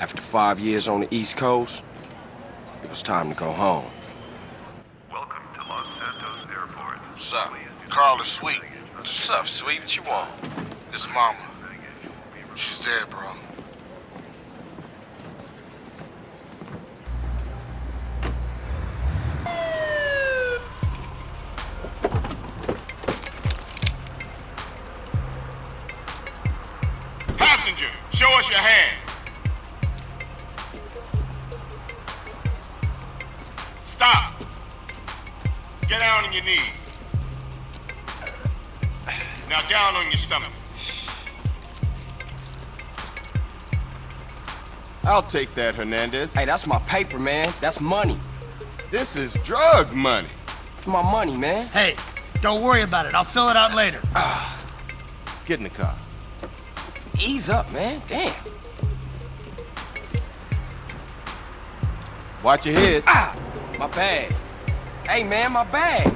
After five years on the East Coast, it was time to go home. Welcome to Los Santos Airport. What's up? Carl is sweet. What's up, sweet? What you want? It's mama. She's dead, bro. I'll take that, Hernandez. Hey, that's my paper, man. That's money. This is drug money. My money, man. Hey, don't worry about it. I'll fill it out later. Get in the car. Ease up, man. Damn. Watch your head. Ah! My bag. Hey, man, my bag.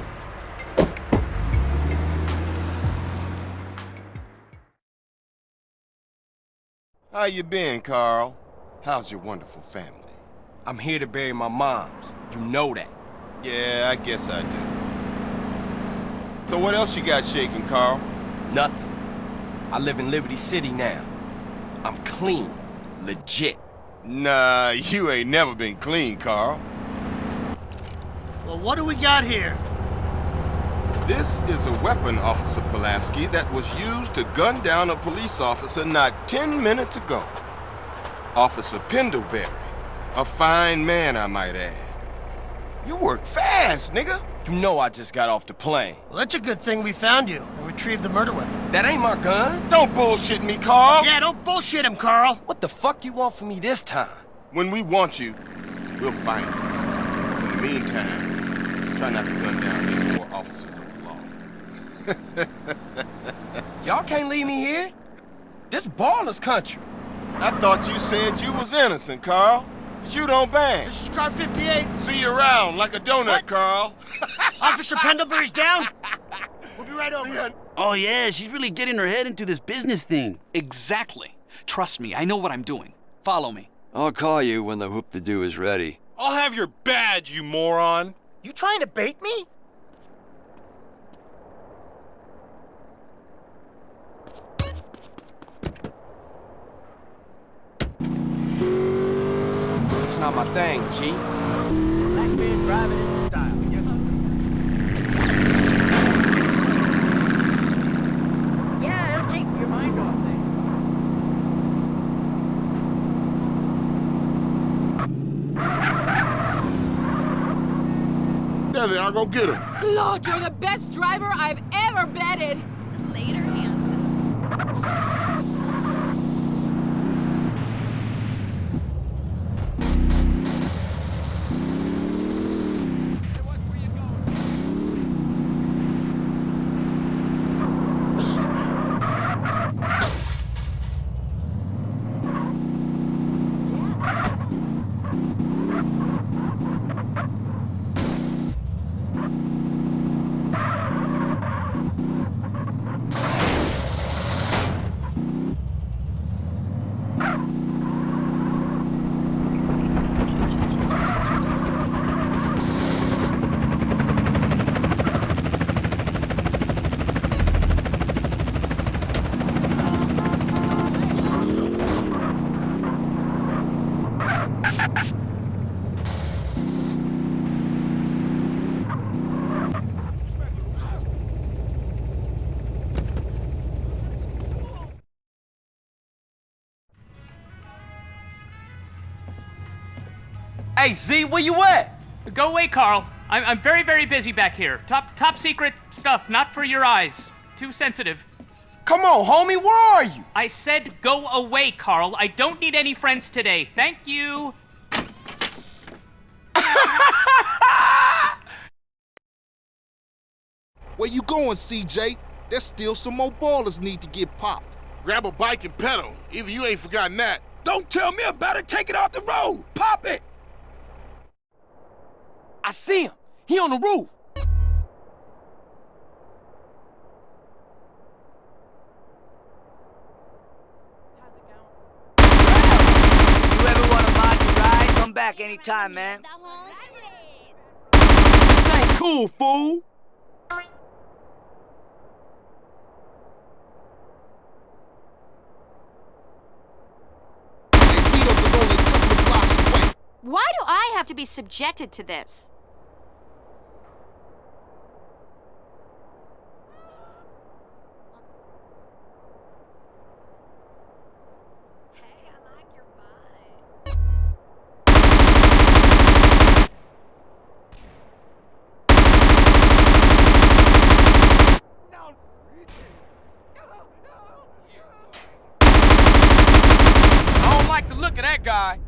How you been, Carl? How's your wonderful family? I'm here to bury my moms. You know that. Yeah, I guess I do. So what else you got shaking, Carl? Nothing. I live in Liberty City now. I'm clean. Legit. Nah, you ain't never been clean, Carl. Well, what do we got here? This is a weapon, Officer Pulaski, that was used to gun down a police officer not 10 minutes ago. Officer Pendelbury. A fine man, I might add. You work fast, nigga. You know I just got off the plane. Well, that's a good thing we found you and retrieved the murder weapon. That ain't my gun. Don't bullshit me, Carl. Yeah, don't bullshit him, Carl. What the fuck you want from me this time? When we want you, we'll find you. In the meantime, try not to gun down any more officers of the law. Y'all can't leave me here. This Ballas country. I thought you said you was innocent, Carl. But you don't bang. This is car 58. See you around like a donut, What? Carl. Officer Pendelbury's down. We'll be right over. ya. Oh yeah, she's really getting her head into this business thing. Exactly. Trust me, I know what I'm doing. Follow me. I'll call you when the whoop to do is ready. I'll have your badge, you moron. You trying to bait me? Not my thing, G. Black man driving in style. Yes. Yeah, it'll take your mind off things. There they are, go get him. Claude, you're the best driver I've ever betted. Later, Hey, Z, where you at? Go away, Carl. I'm, I'm very, very busy back here. Top, top secret stuff, not for your eyes. Too sensitive. Come on, homie, where are you? I said go away, Carl. I don't need any friends today. Thank you. Where you going, CJ? There's still some more Ballas need to get popped. Grab a bike and pedal. Either you ain't forgotten that. Don't tell me about it. Take it off the road. Pop it. I see him. He on the roof. You ever back anytime, man. This ain't cool, fool. Why do I have to be subjected to this? I don't like the look of that guy.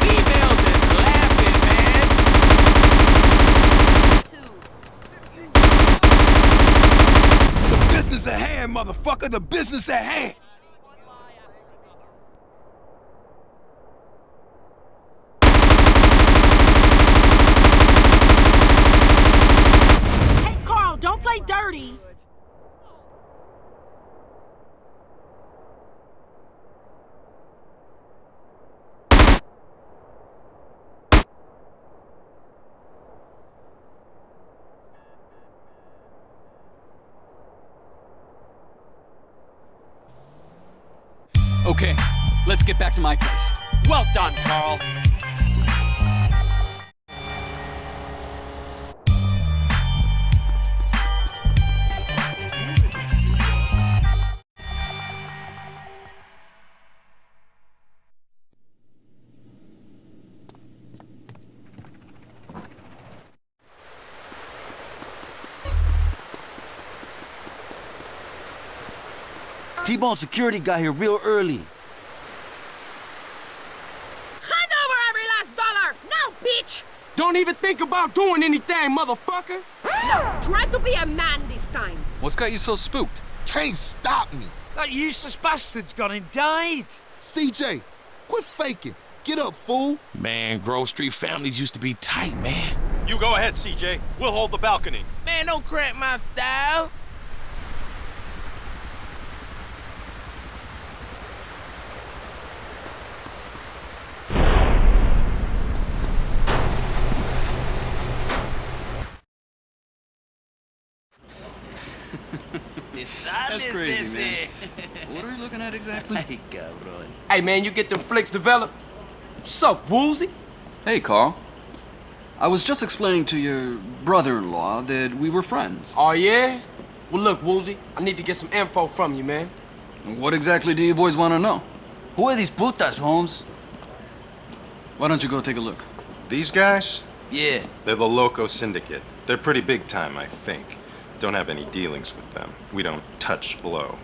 Females is laughing, man. The business at hand, motherfucker. The business at hand. Hey, Carl, don't play dirty. Okay, let's get back to my place. Well done, Carl. T-Bone security got here real early. Hand over every last dollar! Now, bitch! Don't even think about doing anything, motherfucker. No, try to be a man this time. What's got you so spooked? Can't stop me. That useless bastard's gone and died. CJ, quit faking. Get up, fool. Man, Grove Street families used to be tight, man. You go ahead, CJ. We'll hold the balcony. Man, don't cramp my style. That's crazy, man. what are you looking at exactly? Ay, cabrón. Hey, man, you get them flicks developed? What's up, Woozie? Hey, Carl. I was just explaining to your brother-in-law that we were friends. Oh, yeah? Well, look, Woozie, I need to get some info from you, man. What exactly do you boys want to know? Who are these putas, Holmes? Why don't you go take a look? These guys? Yeah. They're the Loco Syndicate. They're pretty big time, I think. Don't have any dealings with them. We don't touch blow.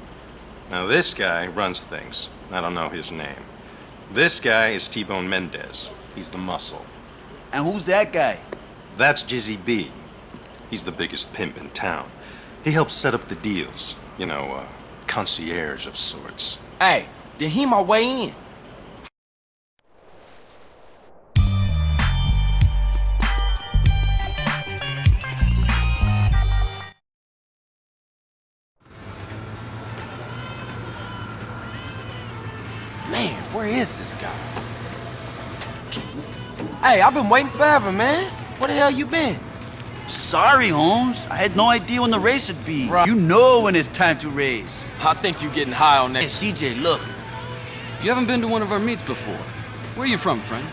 Now, this guy runs things. I don't know his name. This guy is T-Bone Mendez. He's the muscle. And who's that guy? That's Jizzy B. He's the biggest pimp in town. He helps set up the deals. You know, uh, concierge of sorts. Hey, then he my way in. Hey, I've been waiting forever, man. Where the hell you been? Sorry, Holmes. I had no idea when the race would be. You know when it's time to race. I think you're getting high on that. Hey, CJ, look. You haven't been to one of our meets before. Where you from, friend?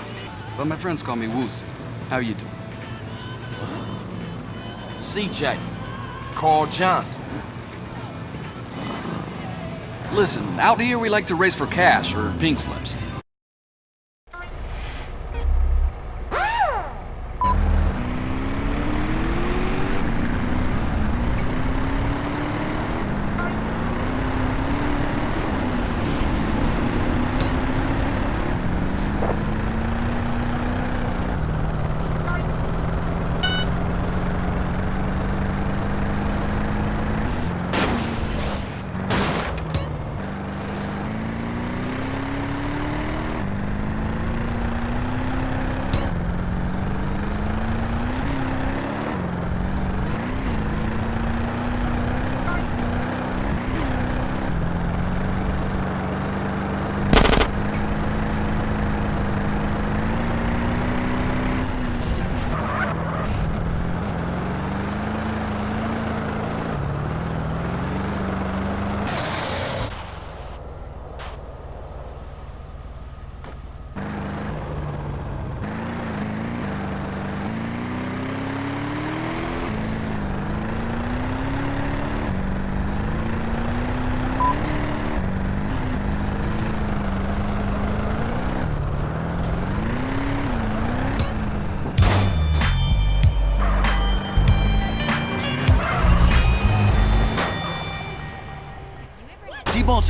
But my friends call me Woozie. How you doing? CJ. Carl Johnson. Listen, out here we like to race for cash or pink slips.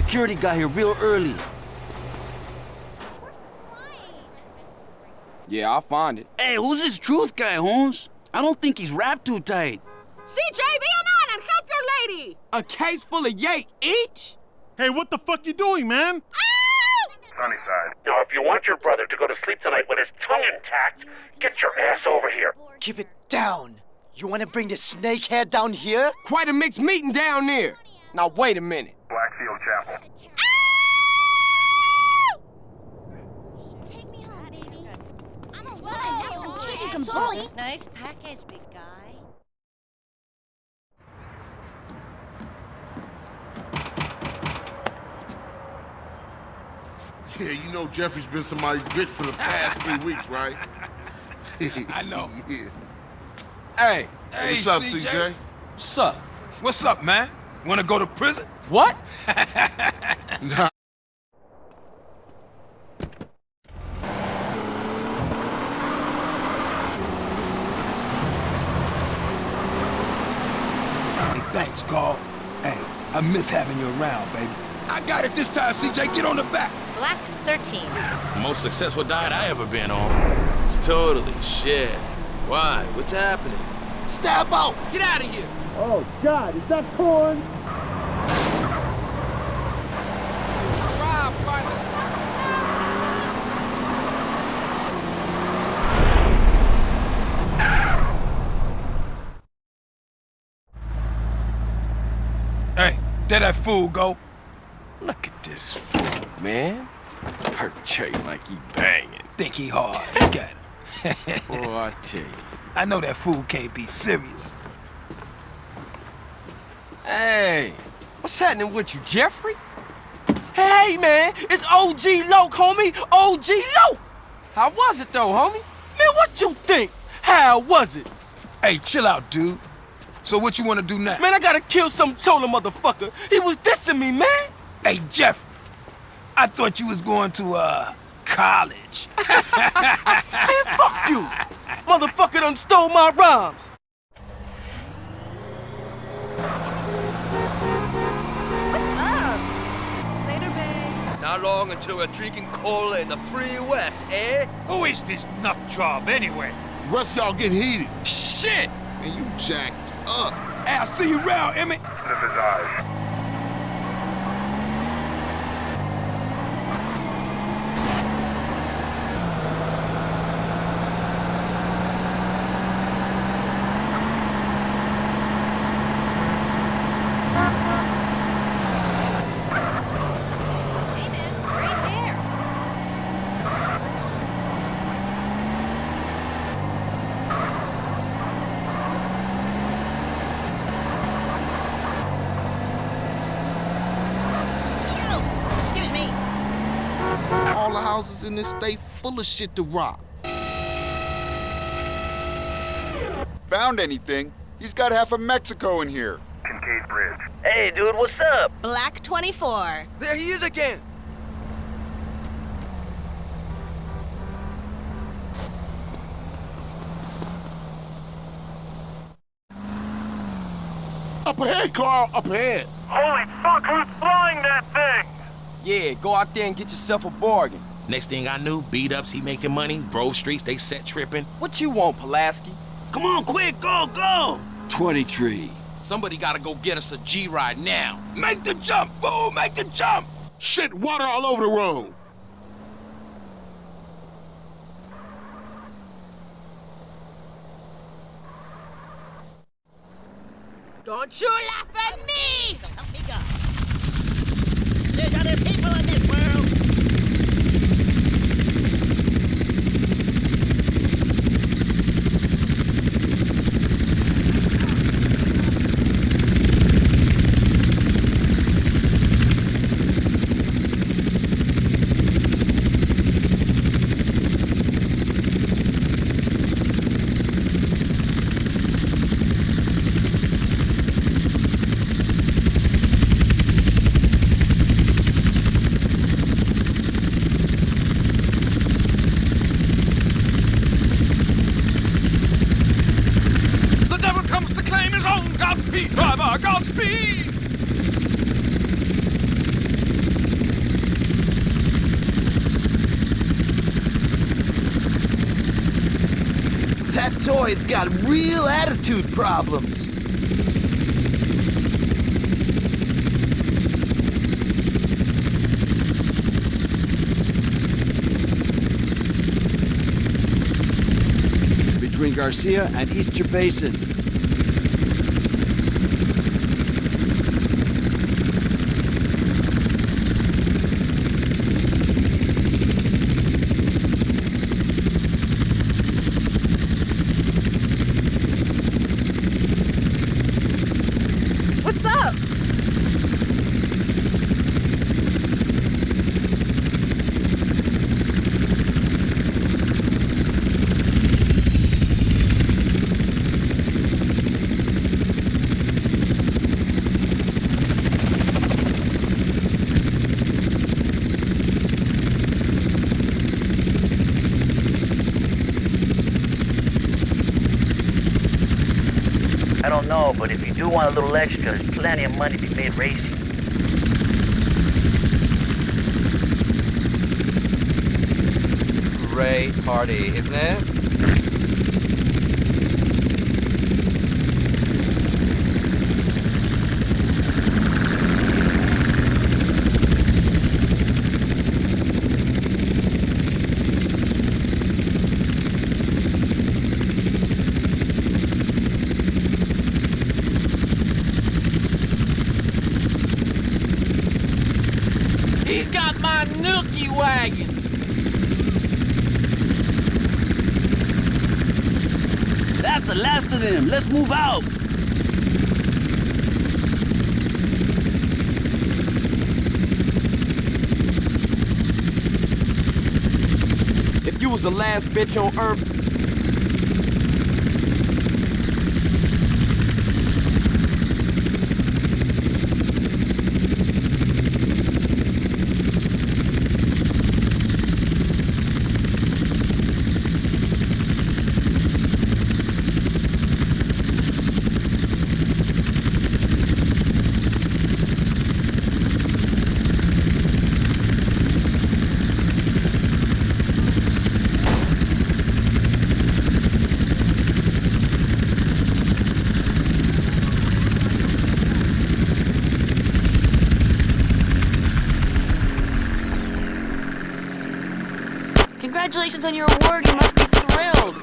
Security got here real early. Yeah, I'll find it. Hey, who's this truth guy, Holmes? I don't think he's wrapped too tight. CJ, be a man and help your lady! A case full of yay each? Hey, what the fuck you doing, man? Ah! Sunnyside. Now, if you want your brother to go to sleep tonight with his tongue intact, get your ass over here. Keep it down. You want to bring the snakehead down here? Quite a mixed meeting down there. Now, wait a minute. Blackfield Chapel. Take me hot, Amy. I'm alive now. I'm. Nice package, big guy. Yeah, you know Jeffrey's been somebody's bitch for the past three weeks, right? I know. yeah. Hey. Hey, What's up, CJ? CJ? What's up? What's up, man? Wanna go to prison? What? Nah. Hey, thanks, Carl. Hey, I miss having you around, baby. I got it this time, CJ. Get on the back. Black 13. Most successful diet I ever been on. It's totally shit. Why? What's happening? Stab out! Get out of here! Oh, God, is that corn? Rob, finally. Hey, there that fool go. Look at this fool, man. Perpetrating like he banging. Think he hard. Look at him. Boy, I tell you. I know that fool can't be serious. Hey, what's happening with you, Jeffrey? Hey, man, it's OG Loc, homie. OG Loc. How was it, though, homie? Man, what you think? How was it? Hey, chill out, dude. So what you want to do now? Man, I gotta kill some chola motherfucker. He was dissing me, man. Hey, Jeff. I thought you was going to, uh, college. Man, fuck you. Motherfucker done stole my rhymes. Not long until we're drinking cola in the free west, eh? Who is this nut job, anyway? Rest y'all get heated. Shit. And you jacked up. hey, I'll see you around, Emmett. The Visage. Hey, houses in this state full of shit to rob. Found anything? He's got half of Mexico in here. Kincaid Bridge. Hey, dude, what's up? Black 24. There he is again! Up ahead, Carl, up ahead. Holy fuck, who's flying that thing? Yeah, go out there and get yourself a bargain. Next thing I knew, beat ups, he making money, Grove Streets, they set tripping. What you want, Pulaski? Come on, quick, go, go! 23. Somebody gotta go get us a G-Ride now. Make the jump, fool! Make the jump! Shit, water all over the road. Don't you laugh at me! Help. There's other people in this world. Toy's got real attitude problems. Between Garcia and Easter Basin. Want a little extra, there's plenty of money to be made racing. Great party, isn't it? He's got my nookie wagon. That's the last of them. Let's move out. If you was the last bitch on earth, on your award. You must be thrilled.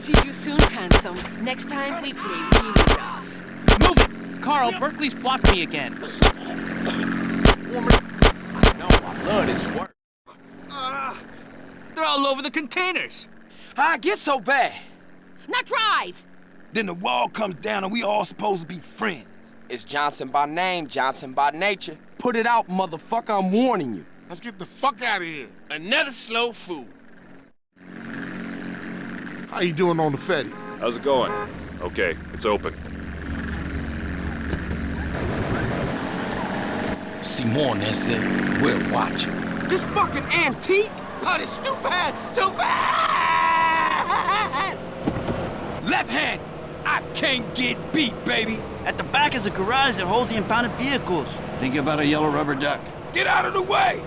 See you soon, handsome. Next time we play really rough. Move it! Carl, Berkeley's blocked me again. no, I love this work. They're all over the containers. How I get so bad? Now drive! Then the wall comes down and we all supposed to be friends. It's Johnson by name, Johnson by nature. Put it out, motherfucker, I'm warning you. Let's get the fuck out of here. Another slow food. How you doing on the Fetty? How's it going? Okay, it's open. Simone, that's it. We're watching. This fucking antique? Oh, this too bad, too bad! Left hand. I can't get beat, baby. At the back is a garage that holds the impounded vehicles. Think about a yellow rubber duck. Get out of the way.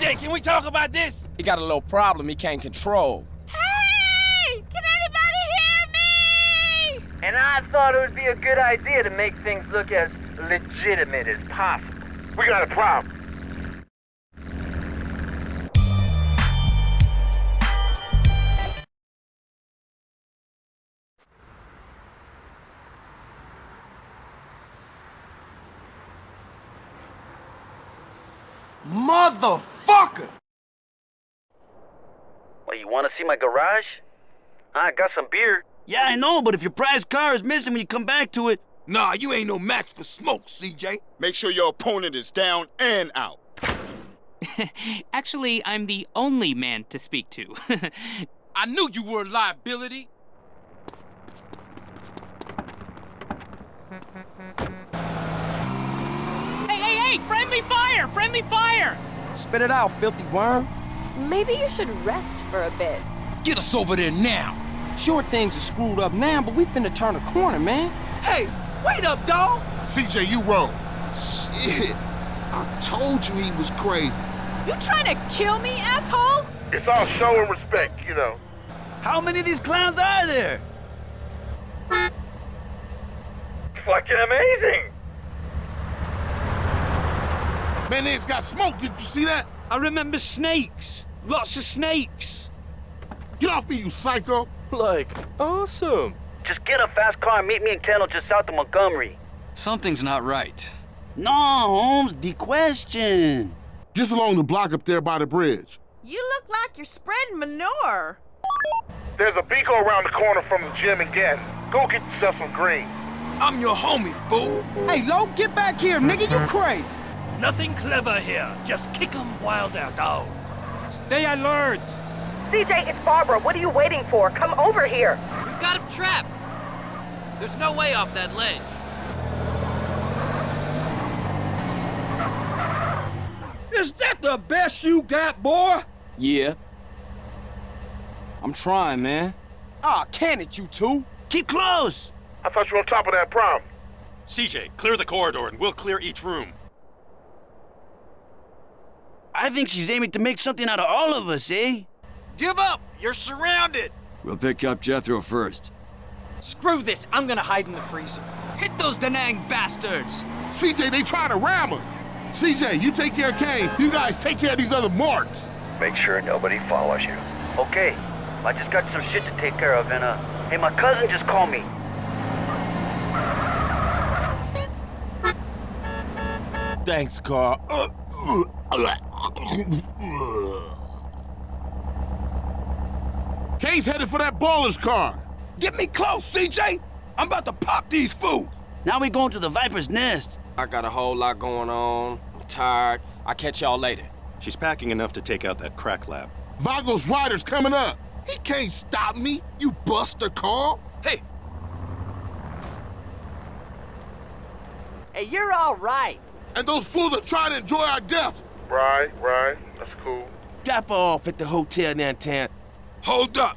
CJ, can we talk about this? He got a little problem he can't control. Hey! Can anybody hear me? And I thought it would be a good idea to make things look as legitimate as possible. We got a problem. Motherfucker! Well, you want to see my garage? I got some beer. Yeah, I know, but if your prized car is missing when you come back to it... Nah, you ain't no match for smoke, CJ. Make sure your opponent is down and out. Actually, I'm the only man to speak to. I knew you were a liability. hey, hey, hey! Friendly fire! Friendly fire! Spit it out, filthy worm. Maybe you should rest for a bit. Get us over there now. Sure, things are screwed up now, but we finna turn a corner, man. Hey, wait up, dog! CJ, you wrong. Shit. I told you he was crazy. You trying to kill me, asshole? It's all show and respect, you know. How many of these clowns are there? Fucking amazing! Man, they just got smoke. Did you see that? I remember snakes. Lots of snakes. Get off me, you psycho. Like, awesome. Just get a fast car and meet me in Kendall just south of Montgomery. Something's not right. No, Holmes, the question. Just along the block up there by the bridge. You look like you're spreading manure. There's a Beagle around the corner from the gym and Gatton. Go get yourself some green. I'm your homie, fool. Hey, Lo, get back here, nigga. You crazy. Nothing clever here. Just kick 'em while they're oh. down. Stay alert. CJ, it's Barbara. What are you waiting for? Come over here. We've got him trapped. There's no way off that ledge. Is that the best you got, boy? Yeah. I'm trying, man. Ah, can it, you two? Keep close. I thought you were on top of that prom. CJ, clear the corridor and we'll clear each room. I think she's aiming to make something out of all of us, eh? Give up! You're surrounded! We'll pick up Jethro first. Screw this! I'm gonna hide in the freezer. Hit those Danang bastards! CJ, they trying to ram us. CJ, you take care of Kane. You guys take care of these other marks. Make sure nobody follows you. Okay, I just got some shit to take care of, and uh, hey, my cousin just called me. Thanks, Carl. Uh, uh, uh, Kane's headed for that Ballas car. Get me close, CJ! I'm about to pop these fools! Now we going to the Viper's Nest. I got a whole lot going on. I'm tired. I'll catch y'all later. She's packing enough to take out that crack lab. Vagos rider's coming up. He can't stop me, you buster, Carl. Hey, Hey, you're all right. And those fools are trying to enjoy our death. Right, right. That's cool. Drop her off at the hotel downtown. Hold up.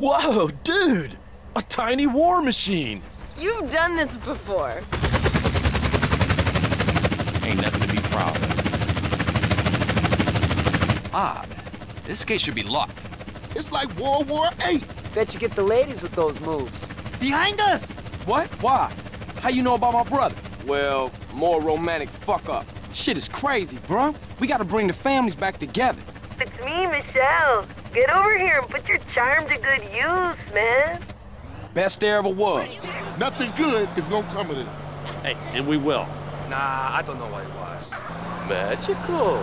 Whoa, dude! A tiny war machine! You've done this before. Ain't nothing to be proud of. Odd. This gate should be locked. It's like World War VIII. Bet you get the ladies with those moves. Behind us! What? Why? How you know about my brother? Well, more romantic fuck up. Shit is crazy, bro. We gotta bring the families back together. It's me, Michelle. Get over here and put your charm to good use, man. Best there ever was. Nothing good is gonna come of it. Hey, and we will. Nah, I don't know what it was. Magical.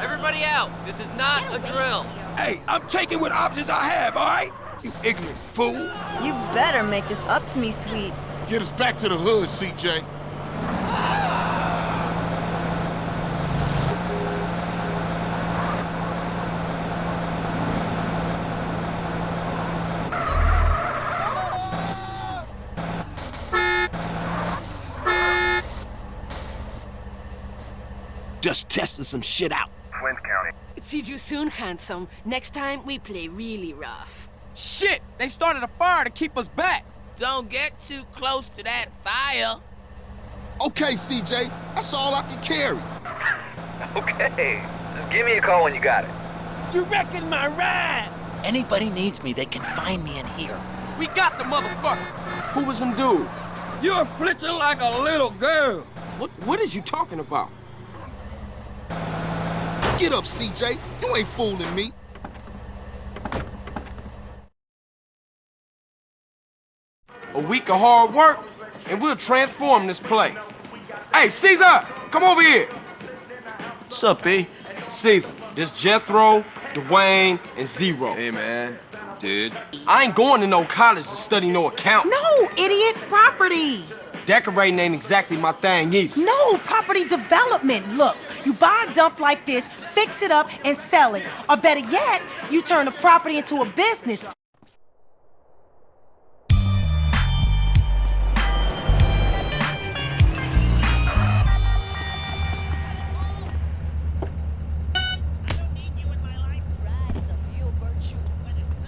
everybody out. This is not a drill. Hey, I'm taking what options I have, all right? You ignorant fool. You better make this up to me, sweet. Get us back to the hood, CJ. Just testing some shit out. Flint County. See you soon, handsome. Next time, we play really rough. Shit! They started a fire to keep us back. Don't get too close to that fire. Okay, CJ, that's all I can carry. Okay, just give me a call when you got it. You wrecking my ride! Anybody needs me, they can find me in here. We got the motherfucker. Who was some dude? You're flitzing like a little girl. What? What is you talking about? Get up, CJ. You ain't fooling me. A week of hard work, and we'll transform this place. Hey, Caesar, come over here. What's up, B? Caesar, this Jethro, Dwayne, and Zero. Hey, man. Dude. I ain't going to no college to study no account. No, idiot! Property! Decorating ain't exactly my thing either. No, property development. Look, you buy a dump like this, fix it up, and sell it. Or better yet, you turn the property into a business.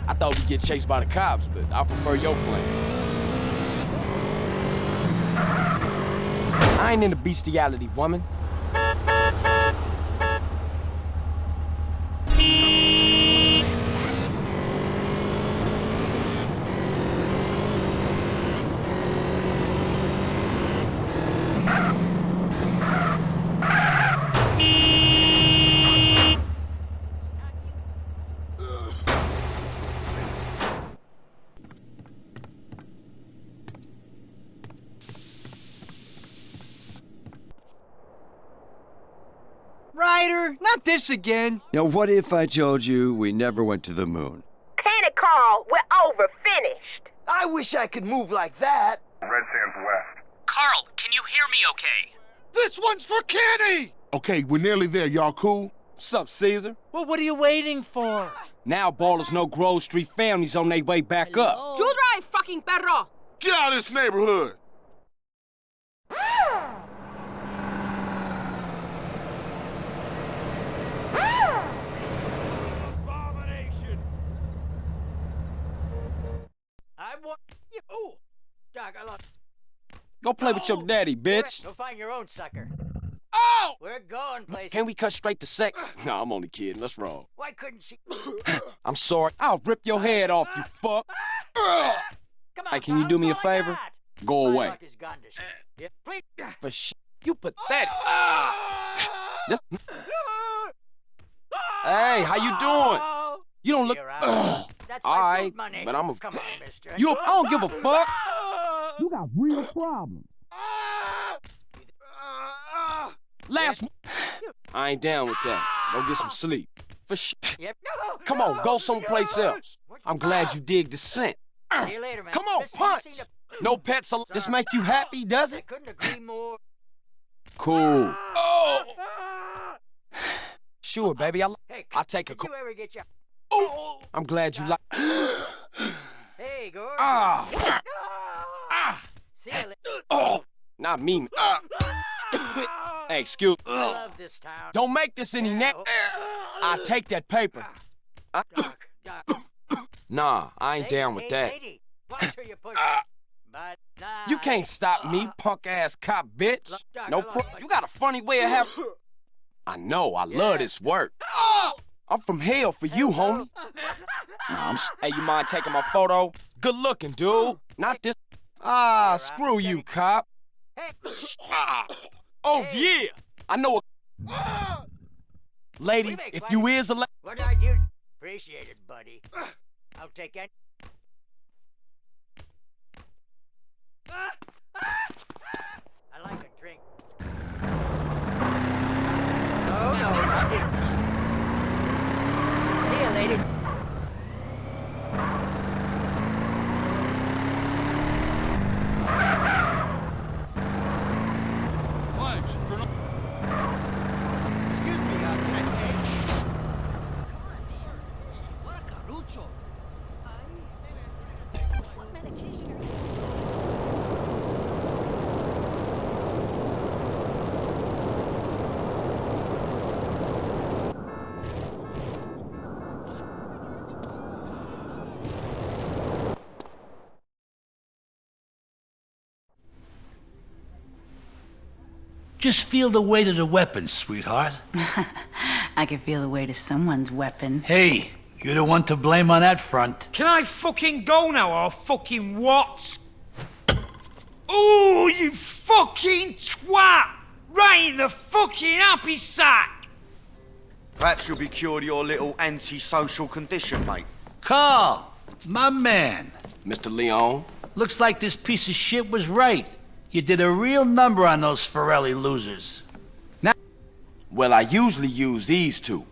I thought we'd get chased by the cops, but I prefer your plan. I ain't into bestiality, woman. Not this again. Now, what if I told you we never went to the moon? Kenny Carl, we're over, finished. I wish I could move like that. Red Sands West. Carl, can you hear me okay? This one's for Kenny! Okay, we're nearly there. Y'all cool? Sup, Caesar? Well, what are you waiting for? Now Ballas know Grove Street families on their way back up. You drive, fucking perro! Get out of this neighborhood! I want you. Oh, Doc, I love. Go play with your oh, daddy, bitch. Go find your own sucker. Oh! We're going places. Can we cut straight to sex? No, I'm only kidding. Let's roll. Why couldn't she? I'm sorry. I'll rip your head off, you fuck. Come on, Hey, can you do me a Carl, that's all favor? Go away. is gone to shit. Yeah, please. For shit. You pathetic. Hey, how you doing? Oh. You don't look. Here, I- That's my All food right, money. but I'm a. Come on, mister. You, I don't give a fuck. You got real problems. Last. m- I ain't down with that. Go get some sleep. For shit. Yep. Come on, go someplace else. I'm glad you dig the scent. See you later, man. Come on, Listen, punch. No pets. al- This make you happy, does I it? couldn't agree more. Cool. Oh. Sure, baby. I'll, Hey, I'll take a. did co- you ever get your? Oh. I'm glad you like. Hey, Gordon. Ah. Ah. See you later. Oh. Not me. Ah. hey, excuse. I love this town. Don't make this any net. I take that paper. I- Doc, Doc. Nah, I ain't Hey, down with hey, that. lady, watch where you push Ah. But nah, You can't stop me, punk ass cop bitch. Doc, No pro. You got a funny way of having. I know. I love this work. I'm from hell for you, homie. Nah, I'm. Hey, you mind taking my photo? Good looking, dude. Not this. Ah, screw you, cop. Hey, Ah. Oh yeah. I know a. Lady, if you is a. La- what I do? Appreciate it, buddy. I'll take it. I like a drink. Oh no, not this. See you, ladies. Thanks for not. Excuse me, uh, can I... What a carucho. What medication are you Just feel the weight of the weapon, sweetheart. I can feel the weight of someone's weapon. Hey, you're the one to blame on that front. Can I fucking go now or fucking what? Oh, you fucking twat! Right in the fucking happy sack! Perhaps you'll be cured of your little antisocial condition, mate. Carl, my man. Mr. Leon. Looks like this piece of shit was right. You did a real number on those Forelli losers. Now well, I usually use these two.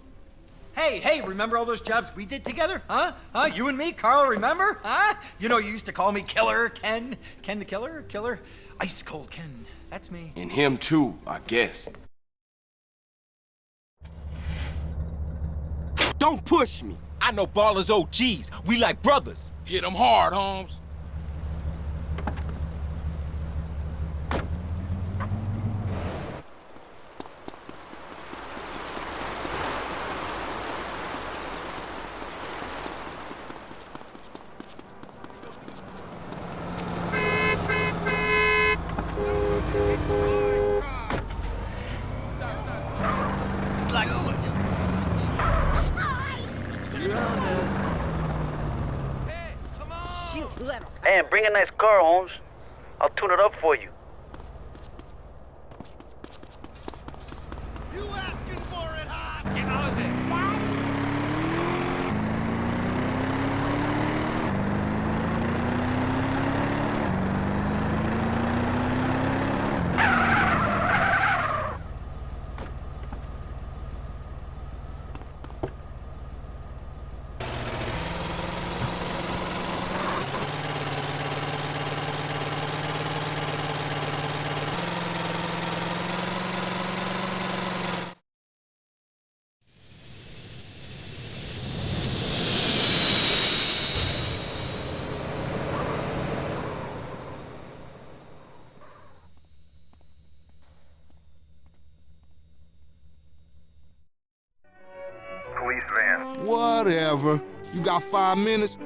Hey, hey, remember all those jobs we did together? Huh? Huh? You and me, Carl, remember? Huh? You know, you used to call me Killer Ken. Ken the Killer? Killer? Ice Cold Ken. That's me. And him too, I guess. Don't push me. I know Ballas OGs. We like brothers. Hit them hard, Holmes. Hey, and bring a nice car, Holmes. I'll tune it up for you. Police van. Whatever. You got five minutes?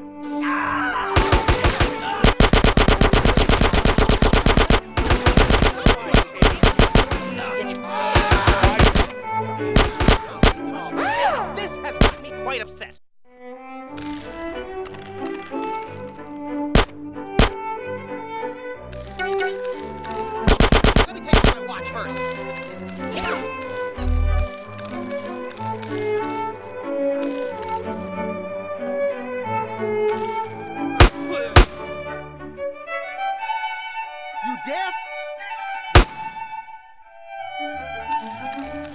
Charlie, you.